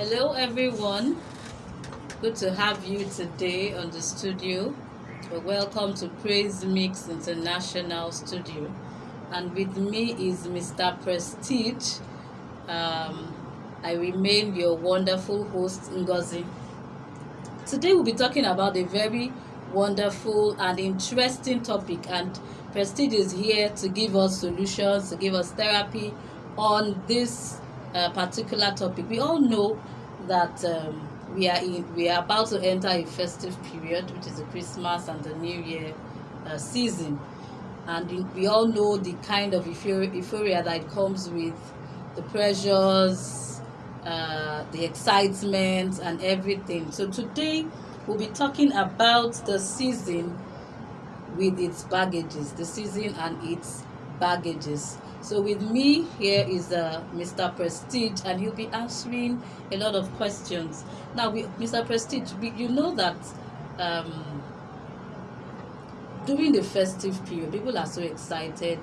Hello, everyone. Good to have you today on the studio. Welcome to Praise Mix International Studio. And with me is Mr. Prestige. Um, I remain your wonderful host, Ngozi. Today, we'll be talking about a very wonderful and interesting topic. And Prestige is here to give us solutions, to give us therapy on this uh, particular topic. We all know that um, we are in, we are about to enter a festive period, which is the Christmas and the New Year uh, season, and we all know the kind of euphoria, euphoria that comes with the pressures, uh, the excitement, and everything. So today we'll be talking about the season with its baggages, the season and its baggages. So with me here is uh, Mr. Prestige, and he'll be answering a lot of questions. Now, we, Mr. Prestige, we, you know that um, during the festive period, people are so excited,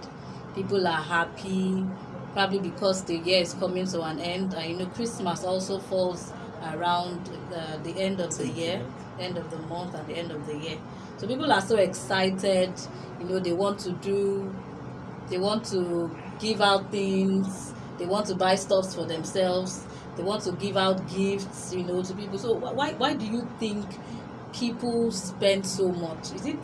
people are happy, probably because the year is coming to an end. And you know, Christmas also falls around uh, the end of the year, end of the month, and the end of the year. So people are so excited. You know, they want to do, they want to give out things. They want to buy stuffs for themselves. They want to give out gifts you know to people. So why why do you think people spend so much? Is it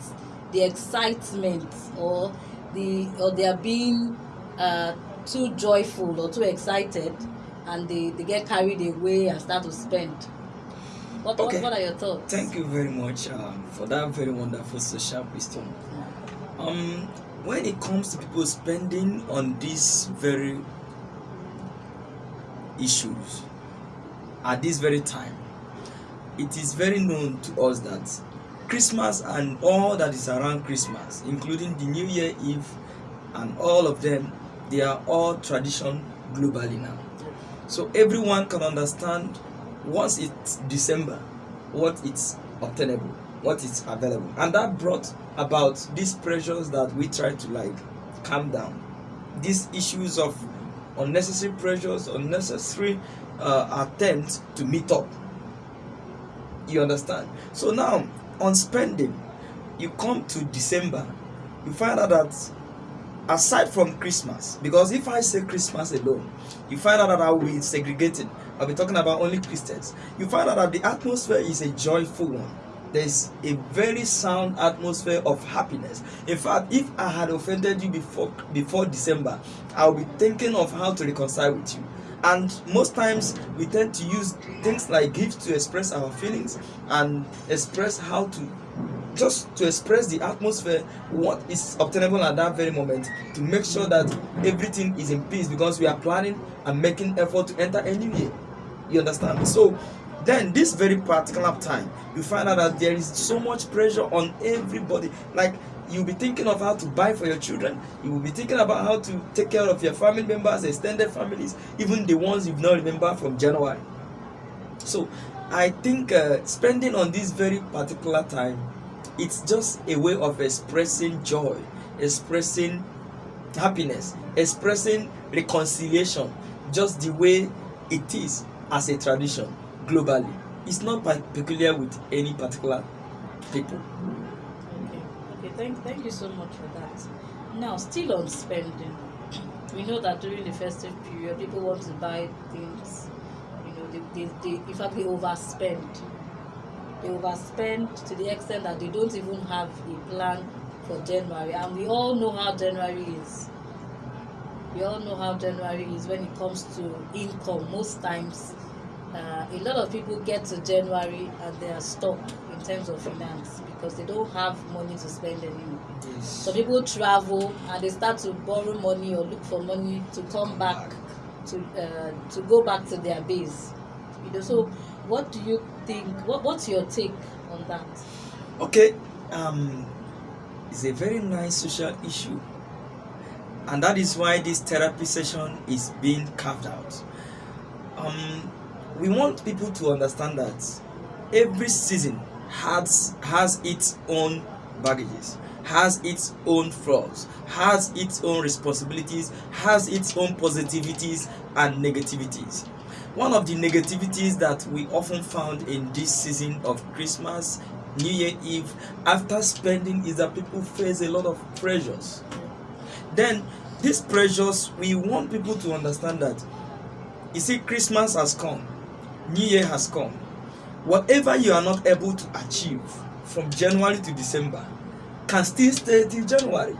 the excitement or the or they are being uh, too joyful or too excited and they they get carried away and start to spend? What, okay. what, what are your thoughts? Thank you very much um, for that very wonderful social question um when it comes to people spending on these very issues at this very time it is very known to us that christmas and all that is around christmas including the new year eve and all of them they are all tradition globally now. So everyone can understand once it's december what it's obtainable what is available. And that brought about these pressures that we try to like calm down. These issues of unnecessary pressures unnecessary uh, attempts to meet up. You understand? So now on spending you come to december you find out that aside from christmas because if i say christmas alone you find out that i will be i'll be talking about only christians. You find out that the atmosphere is a joyful one there's a very sound atmosphere of happiness. In fact if i had offended you before before december i'll be thinking of how to reconcile with you. And most times we tend to use things like gifts to express our feelings and express how to just to express the atmosphere what is obtainable at that very moment to make sure that everything is in peace because we are planning and making effort to enter a new year. You understand so then this very particular time you find out that there is so much pressure on everybody. Like you'll be thinking of how to buy for your children. You will be thinking about how to take care of your family members extended families even the ones you've not remember from january. So i think uh, spending on this very particular time it's just a way of expressing joy expressing happiness expressing reconciliation just the way it is as a tradition globally. It's not peculiar with any particular people. Okay, okay. Thank, thank you so much for that. Now, still on spending, we know that during the festive period, people want to buy things. You know, they, they, they in fact they overspend. They overspend to the extent that they don't even have a plan for January, and we all know how January is. We all know how January is when it comes to income. Most times, uh, a lot of people get to January and they are stuck in terms of finance because they don't have money to spend anymore. Yes. So people travel and they start to borrow money or look for money to come back to uh, to go back to their base. You know, so what do you think? What what's your take on that? Okay, um, it's a very nice social issue, and that is why this therapy session is being carved out. Um, we want people to understand that every season has has its own baggages has its own flaws has its own responsibilities has its own positivities and negativities one of the negativities that we often found in this season of Christmas, New Year Eve, after spending is that people face a lot of pressures. Then, these pressures, we want people to understand that you see, Christmas has come, New Year has come. Whatever you are not able to achieve from January to December can still stay till January.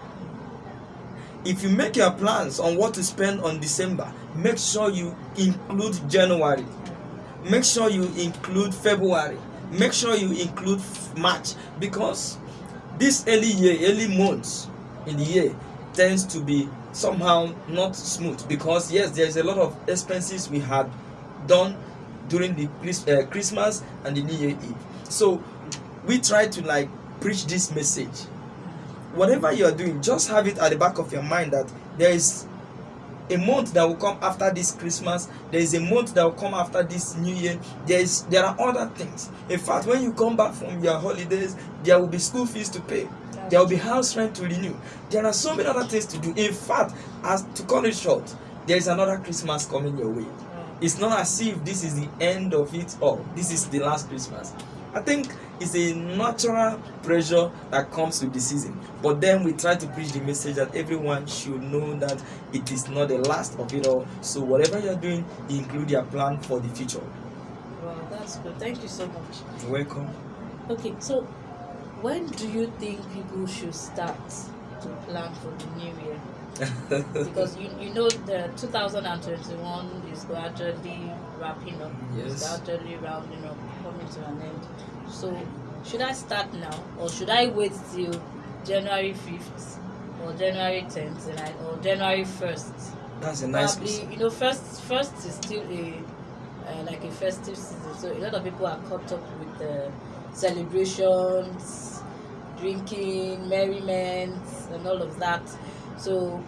If you make your plans on what to spend on December, make sure you include January. Make sure you include February. Make sure you include March because this early year, early months in the year tends to be somehow not smooth because yes, there is a lot of expenses we had done during the uh, Christmas and the New Year Eve. So we try to like preach this message. Whatever you are doing, just have it at the back of your mind that there is a month that will come after this Christmas. There is a month that will come after this New Year. There is there are other things. In fact, when you come back from your holidays, there will be school fees to pay. There will be house rent to renew. There are so many other things to do. In fact, as to cut it short, there is another Christmas coming your way. It's not as if this is the end of it all. This is the last Christmas. I think it's a natural pressure that comes with the season. But then we try to preach the message that everyone should know that it is not the last of it all. So whatever you're doing, include your plan for the future. Wow, that's good. Thank you so much. You're welcome. Okay, so when do you think people should start to plan for the new year? because you, you know the 2021 is gradually wrapping up. Yes. It's gradually rounding up, coming to an end. So should I start now or should I wait till January 5th or January 10th or January 1st? That's a nice Probably, you know, first first is still a uh, like a festive season, so a lot of people are caught up with the celebrations, drinking, merriment, and all of that. So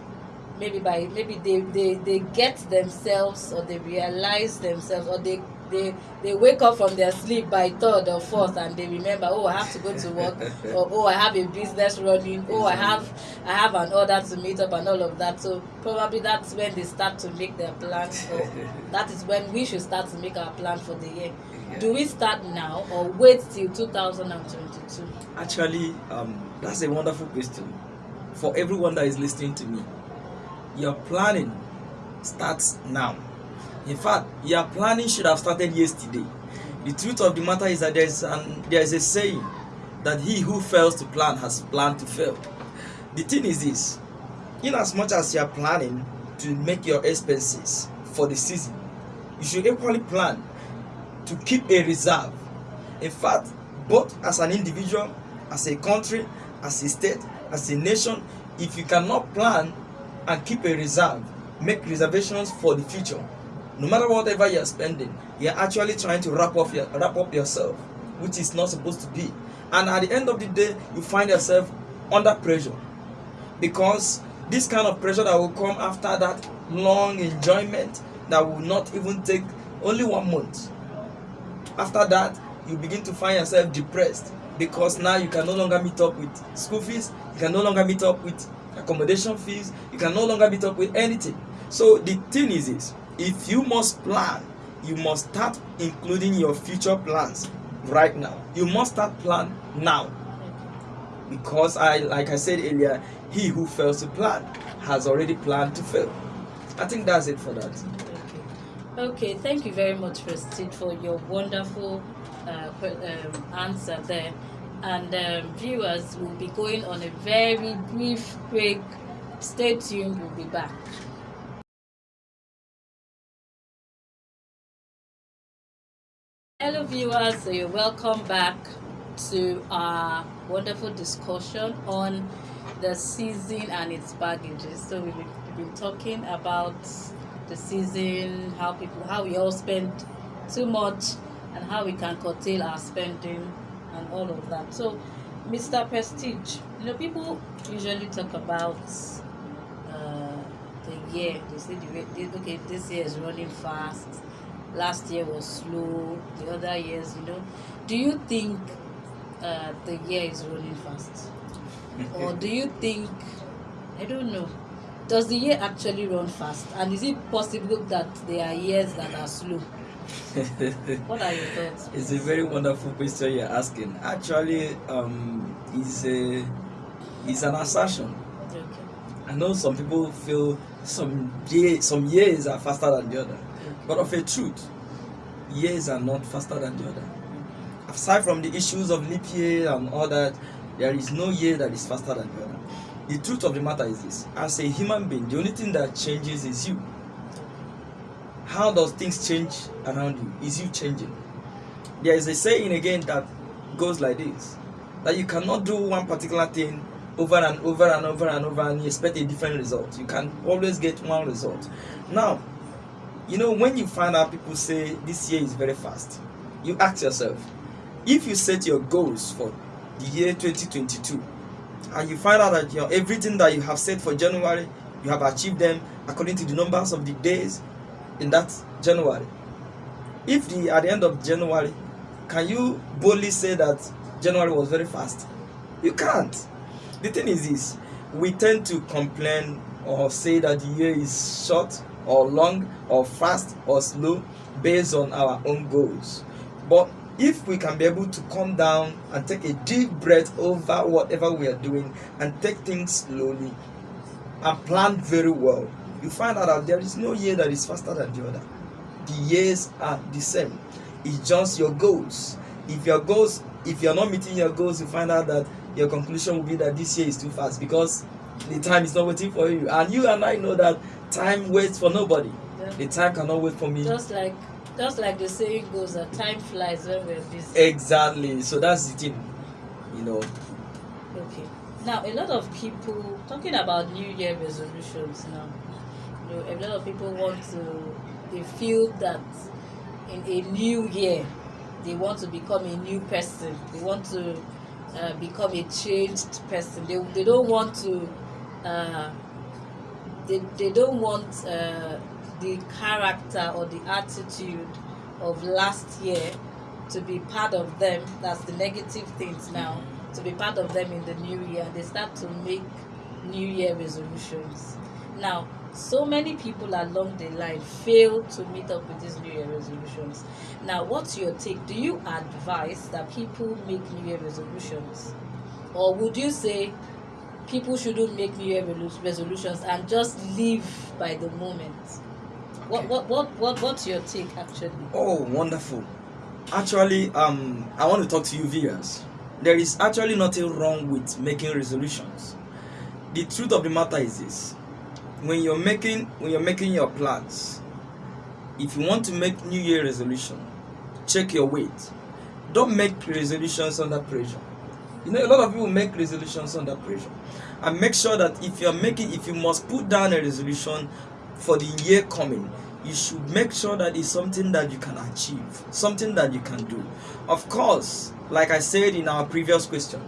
maybe by maybe they, they, they get themselves or they realize themselves or they they they wake up from their sleep by third or fourth and they remember oh i have to go to work or oh i have a business running oh i have i have an order to meet up and all of that. So probably that's when they start to make their plans or that is when we should start to make our plan for the year. Do we start now or wait till 2022 Actually, um, that's a wonderful question for everyone that is listening to me. Your planning starts now. In fact, your planning should have started yesterday. The truth of the matter is that there is an there is a saying that he who fails to plan has planned to fail. The thing is this: in as much as you are planning to make your expenses for the season, you should equally plan to keep a reserve. In fact, both as an individual, as a country, as a state, as a nation, if you cannot plan and keep a reserve, make reservations for the future, no matter whatever you're spending, you're actually trying to wrap up your wrap up yourself, which is not supposed to be. And at the end of the day, you find yourself under pressure. Because this kind of pressure that will come after that long enjoyment that will not even take only one month. After that, you begin to find yourself depressed because now you can no longer meet up with school fees, you can no longer meet up with accommodation fees, you can no longer meet up with anything. So the thing is this if you must plan, you must start including your future plans right now. You must start plan now. Because I like I said earlier, he who fails to plan has already planned to fail. I think that's it for that. Okay, thank you very much, Prestige, for your wonderful uh, um, answer there. And um, viewers will be going on a very brief break. Stay tuned, we'll be back. Hello, viewers. So you're welcome back to our wonderful discussion on the season and its baggages. So we've been, talking about the season, how people, how we all spend too much, and how we can curtail our spending and all of that. So, Mr. Prestige, you know, people usually talk about uh, the year. They say, the, okay, this year is running fast. Last year was slow. The other years, you know. Do you think uh, the year is running fast? or do you think, I don't know, does the year actually run fast and is it possible that there are years that are slow what are your thoughts it's a very wonderful question you're asking. Actually um it's a it's an assertion. Okay. I know some people feel some year some years are faster than the other okay. but of a truth years are not faster than the other. Aside from the issues of leap year and all that there is no year that is faster than the other. The truth of the matter is this. As a human being the only thing that changes is you how does things change around you? Is you changing? There is a saying again that goes like this that you cannot do one particular thing over and over and over and over and you expect a different result. You can always get one result. Now you know when you find out people say this year is very fast you ask yourself if you set your goals for the year 2022 and you find out that your everything that you have set for january you have achieved them according to the numbers of the days in that january. If the at the end of january can you boldly say that january was very fast? You can't. The thing is this we tend to complain or say that the year is short or long or fast or slow based on our own goals. But if we can be able to come down and take a deep breath over whatever we are doing and take things slowly and plan very well you find out that there is no year that is faster than the other. The years are the same. It's just your goals. If your goals if you're not meeting your goals you find out that your conclusion will be that this year is too fast because the time is not waiting for you. And you and i know that time waits for nobody. Yeah. the time cannot wait for me. Just like just like the saying goes that time flies when we're busy. Exactly. So that's the thing you know. Okay. Now, a lot of people talking about New Year resolutions now. Know, a lot of people want to. They feel that in a new year, they want to become a new person. They want to uh, become a changed person. They they don't want to. Uh, they they don't want uh, the character or the attitude of last year to be part of them. That's the negative things now to be part of them in the new year they start to make new year resolutions now so many people along the line fail to meet up with these new year resolutions. Now what's your take? Do you advise that people make new year resolutions? Or would you say people shouldn't make new year resolutions and just live by the moment? What what what, what what's your take actually? Oh, wonderful. Actually, um, I want to talk to you viewers. There is actually nothing wrong with making resolutions. The truth of the matter is this: when you're making when you're making your plans, if you want to make New Year resolution, check your weight. Don't make resolutions under pressure. You know, a lot of people make resolutions under pressure, and make sure that if you're making, if you must put down a resolution for the year coming, you should make sure that it's something that you can achieve, something that you can do. Of course, like I said in our previous question,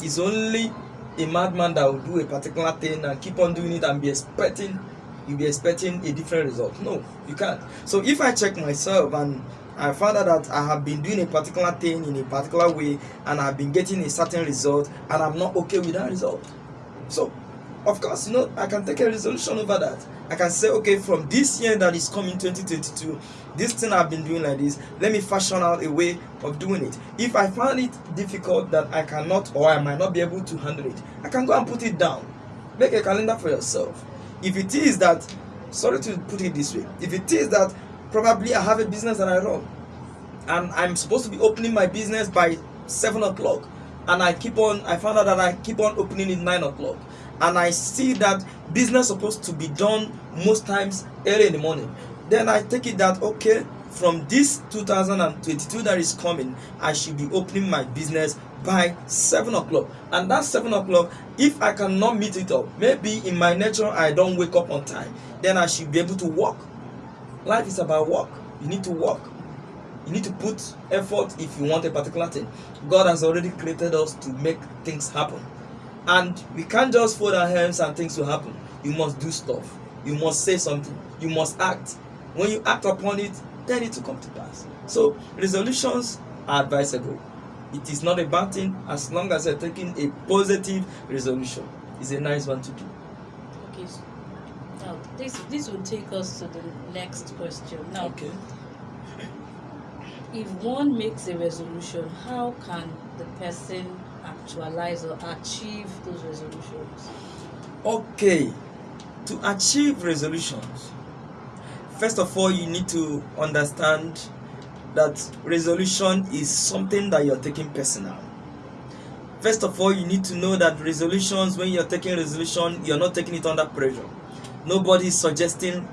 it's only a madman that will do a particular thing and keep on doing it and be expecting you'll be expecting a different result. No, you can't. So if I check myself and I found out that I have been doing a particular thing in a particular way and I've been getting a certain result and I'm not okay with that result. So of course, you know, I can take a resolution over that. I can say, okay, from this year that is coming 2022, this thing I've been doing like this, let me fashion out a way of doing it. If I find it difficult that I cannot or I might not be able to handle it, I can go and put it down. Make a calendar for yourself. If it is that, sorry to put it this way, if it is that probably I have a business that I run and I'm supposed to be opening my business by seven o'clock, and I keep on, I found out that I keep on opening it nine o'clock, and I see that business supposed to be done most times early in the morning. Then I take it that okay, from this 2022 that is coming, I should be opening my business by seven o'clock, and that seven o'clock, if I cannot meet it up, maybe in my nature I don't wake up on time, then I should be able to walk. Life is about work. You need to work. You need to put effort if you want a particular thing. God has already created us to make things happen. And we can't just fold our hands and things will happen. You must do stuff. You must say something. You must act. When you act upon it, then it will come to pass. So resolutions are advisable. It is not a bad thing as long as you're taking a positive resolution. It's a nice one to do. okay so Now, this this will take us to the next question. Now, Okay. if one makes a resolution, how can the person actualize or achieve those resolutions? Okay. To achieve resolutions, first of all, you need to understand that resolution is something that you're taking personal. First of all, you need to know that resolutions, when you're taking resolution, you're not taking it under pressure. Nobody is suggesting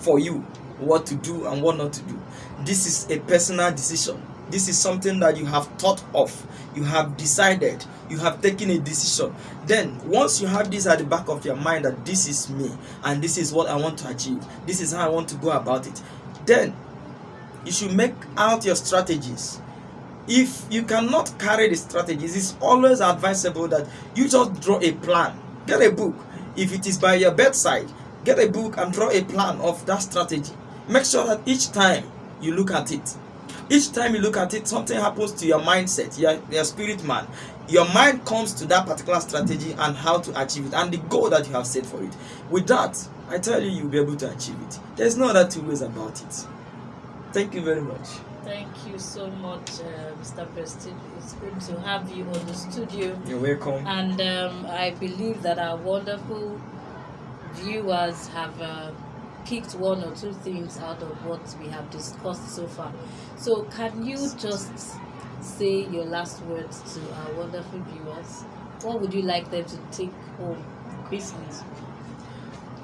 for you what to do and what not to do. This is a personal decision. This is something that you have thought of, you have decided, you have taken a decision. Then, once you have this at the back of your mind that this is me and this is what I want to achieve, this is how I want to go about it, then you should make out your strategies. If you cannot carry the strategies, it's always advisable that you just draw a plan. Get a book. If it is by your bedside, get a book and draw a plan of that strategy. Make sure that each time you look at it, each time you look at it, something happens to your mindset, your, your spirit man. Your mind comes to that particular strategy and how to achieve it and the goal that you have set for it. With that, I tell you, you'll be able to achieve it. There's no other two ways about it. Thank you very much. Thank you so much, uh, Mr. Prestige. It's good to have you on the studio. You're welcome. And um, I believe that our wonderful viewers have uh, picked one or two things out of what we have discussed so far. So, can you just say your last words to our wonderful viewers? What would you like them to take home Christmas?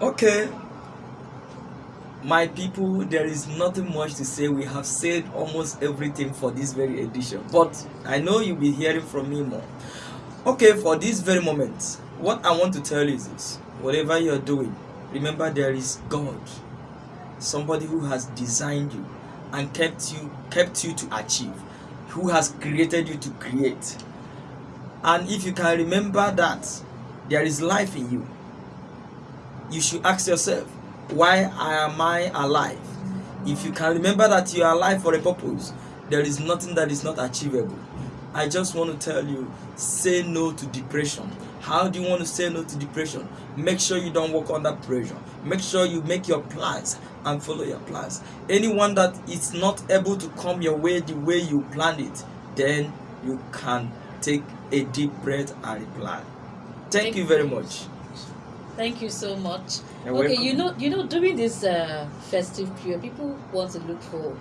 Okay. My people, there is nothing much to say. We have said almost everything for this very edition. But I know you'll be hearing from me more. Okay, for this very moment, what I want to tell you is this. Whatever you're doing, remember there is God. Somebody who has designed you and kept you kept you to achieve. Who has created you to create. And if you can remember that there is life in you, you should ask yourself, why am I alive? If you can remember that you are alive for a purpose, there is nothing that is not achievable. I just want to tell you, say no to depression. How do you want to say no to depression? Make sure you don't work under pressure. Make sure you make your plans and follow your plans. Anyone that is not able to come your way the way you planned it, then you can take a deep breath and replan. Thank, Thank you very much. Thank you so much. You're okay, welcome. you know, you know, during this uh, festive period, people want to look for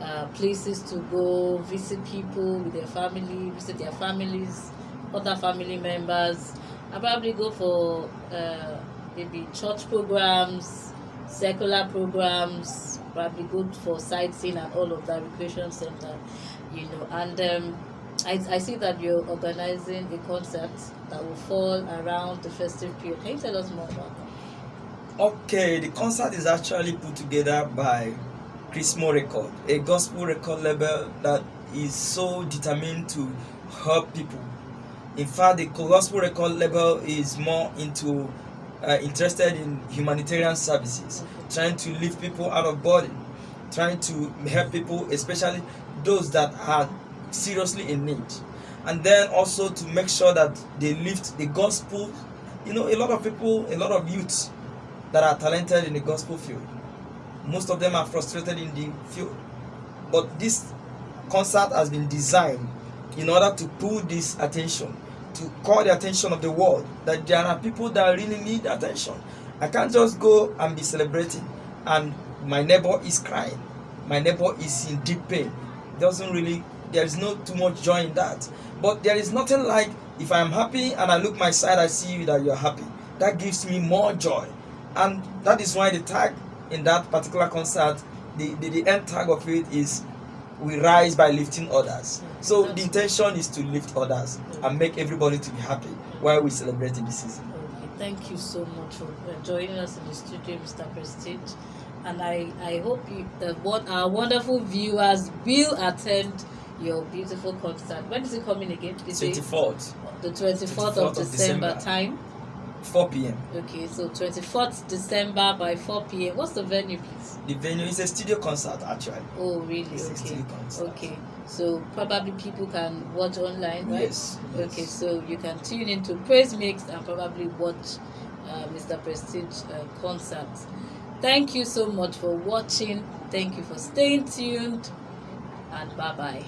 uh, places to go, visit people with their family, visit their families, other family members, I probably go for uh, maybe church programs, secular programs, probably good for sightseeing and all of that recreation center, you know, and. Um, I, I see that you're organizing a concert that will fall around the festive period. Can you tell us more about that? Okay, the concert is actually put together by Chris Chrismo Record, a gospel record label that is so determined to help people. In fact, the gospel record label is more into uh, interested in humanitarian services, trying to lift people out of burden, trying to help people, especially those that are seriously in need, and then also to make sure that they lift the gospel. You know, a lot of people, a lot of youths that are talented in the gospel field. Most of them are frustrated in the field. But this concert has been designed in order to pull this attention, to call the attention of the world that there are people that really need attention. I can't just go and be celebrating and my neighbor is crying. My neighbor is in deep pain. Doesn't really there is no too much joy in that. But there is nothing like if I'm happy and I look my side, I see you that you're happy. That gives me more joy. And that is why the tag in that particular concert, the, the, the end tag of it is we rise by lifting others. So the intention is to lift others and make everybody to be happy while we celebrating the season. Okay, thank you so much for uh, joining us in the studio, Mr. Prestige. And I, I hope you, that what our wonderful viewers will attend your beautiful concert. When is it coming again? Is it 24th, the 24th, 24th of of December, December. time? 4 p.m. Okay, so 24th December by 4 p.m. What's the venue, please? The venue is a studio concert actually. Oh, really? It's Okay. Okay. So probably people can watch online, right? Yes. Okay, so you can tune into Praise Mix and probably watch uh, Mr. Prestige uh, concert. Thank you so much for watching. Thank you for staying tuned. And bye bye.